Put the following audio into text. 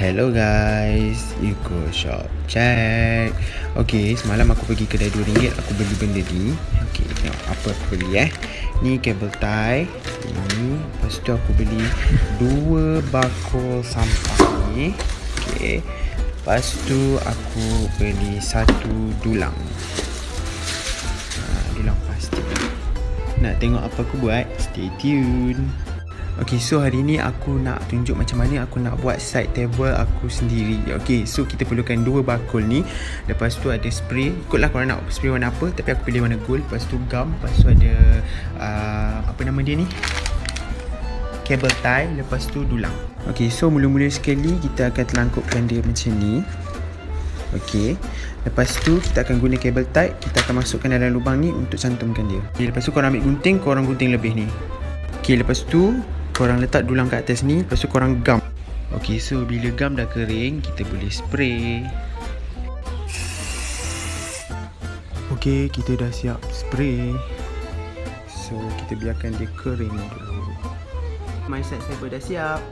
Hello guys, Eco Shop Check. Okay, semalam aku pergi kedai RM2 Aku beli benda ni. Okay, tengok apa aku beli eh. Ni kabel tie. Ni, lepas tu aku beli Dua bakul sampah ni. Okay. Lepas tu aku beli satu dulang. Ha, Dulang plastik. Nak tengok apa aku buat? Stay tune Okay, so hari ni aku nak tunjuk macam mana aku nak buat side table aku sendiri. Okay, so kita perlukan dua bakul ni. Lepas tu ada spray. Ikutlah korang nak spray warna apa. Tapi aku pilih warna gold. Lepas tu gum. Lepas tu ada... Uh, apa nama dia ni? Cable tie. Lepas tu dulang. Okay, so mula-mula sekali kita akan telangkupkan dia macam ni. Okay. Lepas tu kita akan guna kabel tie. Kita akan masukkan dalam lubang ni untuk cantumkan dia. Okay, lepas tu korang ambil gunting. Korang gunting lebih ni. Okay, lepas tu korang letak dulang kat atas ni lepas tu korang gam. Ok so bila gam dah kering kita boleh spray. Ok kita dah siap spray. So kita biarkan dia kering dulu. My side saber dah siap